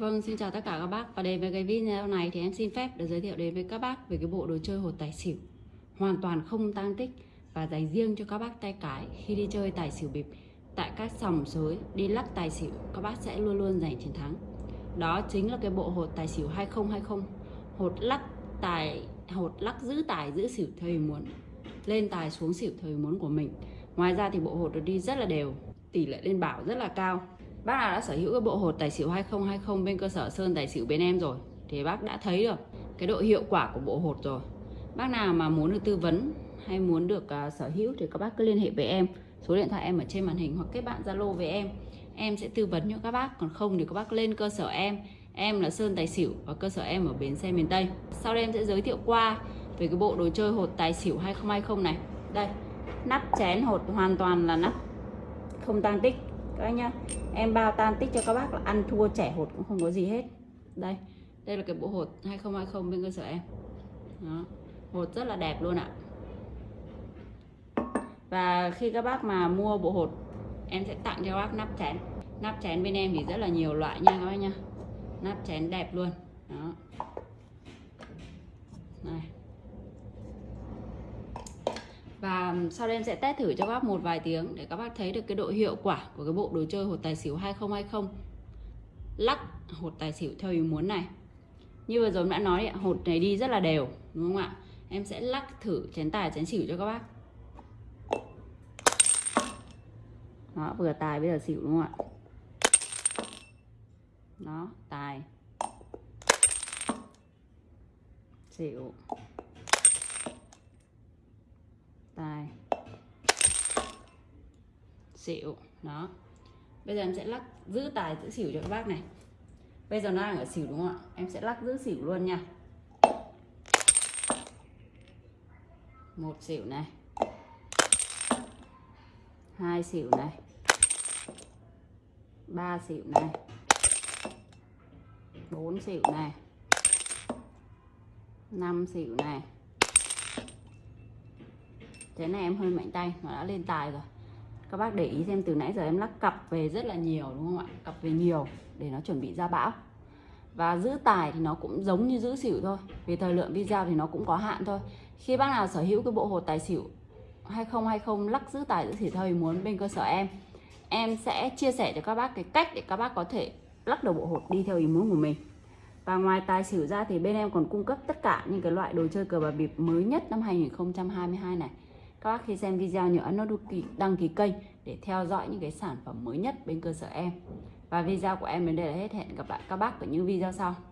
Vâng, xin chào tất cả các bác. Và đến với cái video này thì em xin phép được giới thiệu đến với các bác về cái bộ đồ chơi hột tài xỉu. Hoàn toàn không tăng tích và dành riêng cho các bác tay cái khi đi chơi tài xỉu bịp. Tại các sòng sới đi lắc tài xỉu các bác sẽ luôn luôn giành chiến thắng. Đó chính là cái bộ hột tài xỉu 2020 Hột lắc tài hột lắc giữ tài giữ xỉu theo ý muốn Lên tài xuống xỉu theo ý muốn của mình. Ngoài ra thì bộ hột được đi rất là đều Tỷ lệ lên bảo rất là cao. Bác nào đã sở hữu cái bộ hột tài xỉu 2020 bên cơ sở Sơn Tài xỉu bên em rồi thì bác đã thấy được cái độ hiệu quả của bộ hột rồi. Bác nào mà muốn được tư vấn hay muốn được uh, sở hữu thì các bác cứ liên hệ với em. Số điện thoại em ở trên màn hình hoặc kết bạn Zalo với em. Em sẽ tư vấn cho các bác, còn không thì các bác lên cơ sở em. Em là Sơn Tài xỉu và cơ sở em ở bến xe miền Tây. Sau đây em sẽ giới thiệu qua về cái bộ đồ chơi hột tài xỉu 2020 này. Đây, nắp chén hột hoàn toàn là nắp không tăng tích các anh nhá, em bao tan tích cho các bác là ăn thua trẻ hột cũng không có gì hết. Đây đây là cái bộ hột 2020 bên cơ sở em. Đó, hột rất là đẹp luôn ạ. Và khi các bác mà mua bộ hột, em sẽ tặng cho các bác nắp chén. Nắp chén bên em thì rất là nhiều loại nha các bác nha nắp chén đẹp luôn. Đó này và sau đây em sẽ test thử cho các bác một vài tiếng để các bác thấy được cái độ hiệu quả của cái bộ đồ chơi hột tài xỉu 2020 lắc hột tài xỉu theo ý muốn này. Như vừa rồi đã nói hột này đi rất là đều, đúng không ạ? Em sẽ lắc thử chén tài, chén xỉu cho các bác. Đó, vừa tài bây giờ xỉu đúng không ạ? Đó, tài. Xỉu tài. Xỉu, đó. Bây giờ em sẽ lắc, giữ tài, giữ xỉu cho các bác này. Bây giờ nó đang ở xỉu đúng không ạ? Em sẽ lắc giữ xỉu luôn nha. Một xỉu này. Hai xỉu này. Ba xỉu này. Bốn xỉu này. Năm xỉu này thế này em hơi mạnh tay, nó đã lên tài rồi. Các bác để ý xem từ nãy giờ em lắc cặp về rất là nhiều, đúng không ạ? Cặp về nhiều để nó chuẩn bị ra bão. Và giữ tài thì nó cũng giống như giữ xỉu thôi. Vì thời lượng video thì nó cũng có hạn thôi. Khi bác nào sở hữu cái bộ hột tài xỉu 2020 lắc giữ tài giữ xỉu theo ý muốn bên cơ sở em em sẽ chia sẻ cho các bác cái cách để các bác có thể lắc được bộ hột đi theo ý muốn của mình. Và ngoài tài xỉu ra thì bên em còn cung cấp tất cả những cái loại đồ chơi cờ bạc bịp mới nhất năm 2022 này các bác khi xem video nhớ ấn nút đăng ký kênh để theo dõi những cái sản phẩm mới nhất bên cơ sở em. Và video của em đến đây là hết. Hẹn gặp lại các bác ở những video sau.